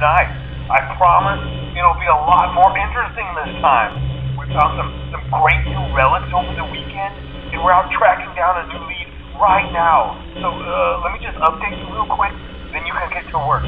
night. I promise it'll be a lot more interesting this time. We found some, some great new relics over the weekend, and we're out tracking down a new lead right now. So, uh, let me just update you real quick, then you can get to work.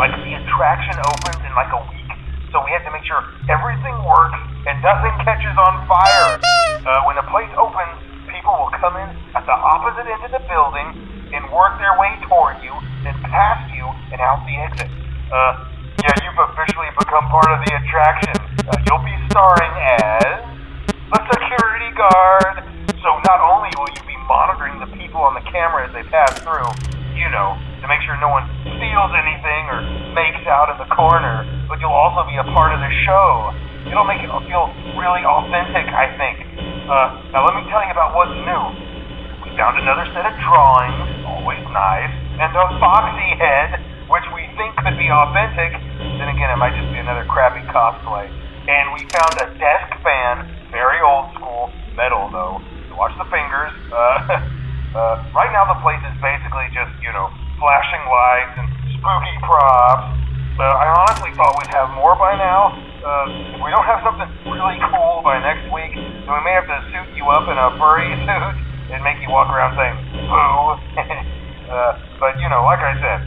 Like, the attraction opens in like a week, so we have to make sure everything works and nothing catches on fire. Uh, when the place opens, people will come in at the opposite end of the building and work their way toward you, then past you and out the exit. Uh, yeah, you've officially become part of the attraction. Uh, you'll be starring as a security guard. So not only will you be monitoring the people on the camera as they pass through, you know, to make sure no one steals anything or makes out in the corner, but you'll also be a part of the show. It'll make it feel really authentic, I think. Uh, now let me tell you about what's new. We found another set of drawings, always nice, and a Foxy head, which we think could be authentic. Then again, it might just be another crappy cosplay. And we found a desk fan, very old school, metal though. Watch the fingers. Uh, uh, right now the place is basically just, you know, flashing lights and spooky props. Uh, I honestly thought we'd have more by now. Uh, if we don't have something really cool by next week, then we may have to suit you up in a furry suit and make you walk around saying boo. uh, but you know, like I said,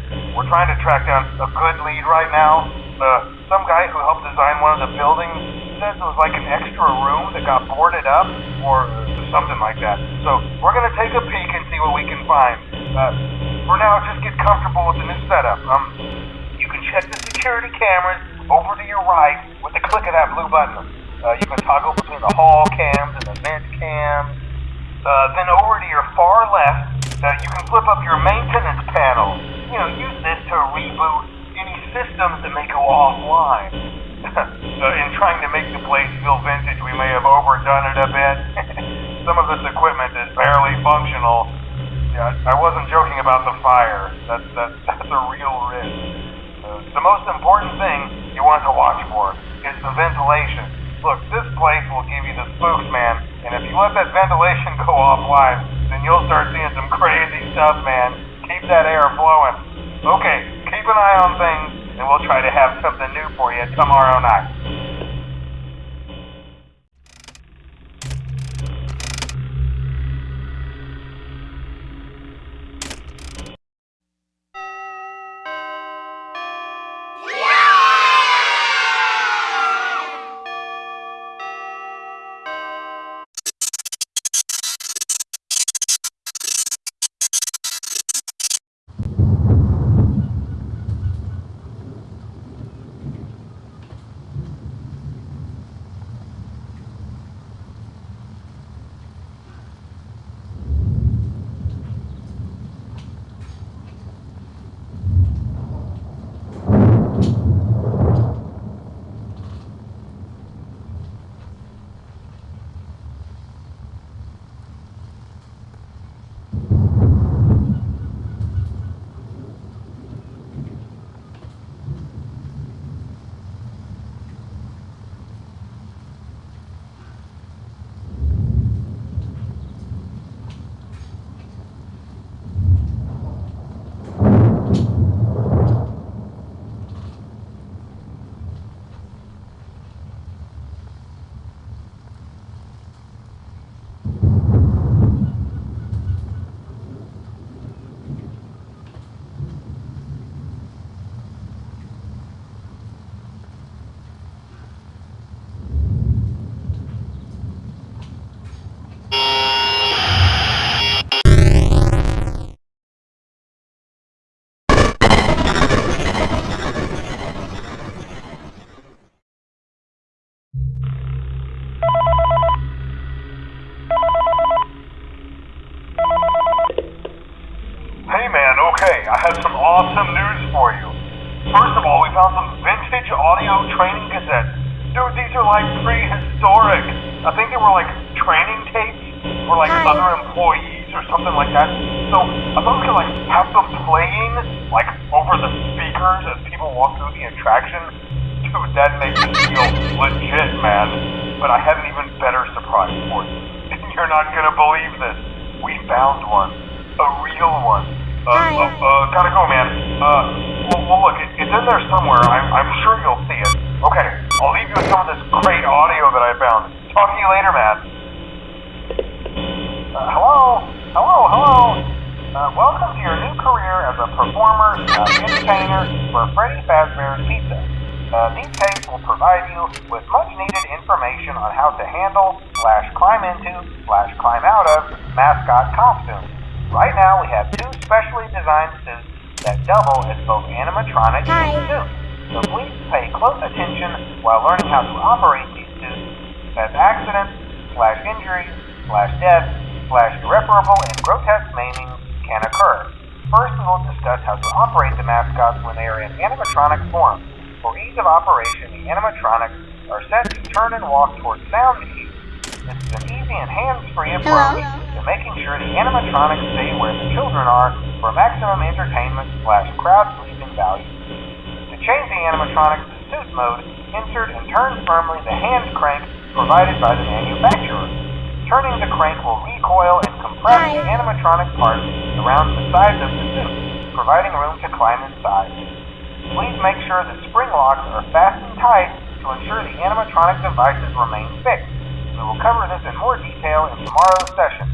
trying to track down a good lead right now. Uh, some guy who helped design one of the buildings says it was like an extra room that got boarded up or something like that. So we're gonna take a peek and see what we can find. Uh, for now, just get comfortable with the new setup. Um, you can check the security cameras over to your right with the click of that blue button. Uh, you can toggle between the hall cams and the vent cams. Uh, then over to your far left, uh, you can flip up your maintenance panel. You know, use this to reboot any systems that may go offline. uh, in trying to make the place feel vintage, we may have overdone it a bit. Some of this equipment is barely functional. Yeah, I wasn't joking about the fire. That's that's that's a real risk. Uh, the most important thing you want to watch for is the ventilation. Look, this place will give you the spooks, man. And if you let that ventilation go offline, then you'll start seeing some crazy stuff, man. Keep that air flowing. Okay, keep an eye on things, and we'll try to have something new for you tomorrow night. Dude, these are like prehistoric. I think they were like training tapes for like Hi. other employees or something like that. So I thought we could like have them playing like over the speakers as people walk through the attraction. Dude, that makes me feel legit, man. But I have an even better surprise for you. You're not gonna believe this. We found one. A real one. Uh, Hi. uh, uh, gotta go, man. Uh, Well, well look, it, it's in there somewhere. I'm, I'm sure you'll see it. Okay, I'll leave you with some of this great audio that I found. Talk to you later, man. Uh, hello? Hello, hello? Uh, welcome to your new career as a performer, uh, entertainer for Freddy Fazbear's Pizza. Uh, these tapes will provide you with much needed information on how to handle, slash climb into, slash climb out of mascot costumes. Right now we have two specially designed suits that double as both animatronic Hi. and suits. So please pay close attention while learning how to operate these suits as accidents, slash injuries, slash death, slash irreparable and grotesque maiming can occur. First, we will discuss how to operate the mascots when they are in animatronic form. For ease of operation, the animatronics are set to turn and walk towards sound cues. This is an easy and hands-free approach to making sure the animatronics stay where the children are for maximum entertainment slash crowd-pleasing value. To change the animatronics to suit mode, insert and turn firmly the hand crank provided by the manufacturer. Turning the crank will recoil and compress the animatronic parts around the sides of the suit, providing room to climb inside. Please make sure the spring locks are fastened tight to ensure the animatronic devices remain fixed. We will cover this in more detail in tomorrow's session.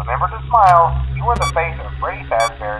Remember to smile. You are the face of Freddy Fazbear's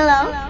Hello?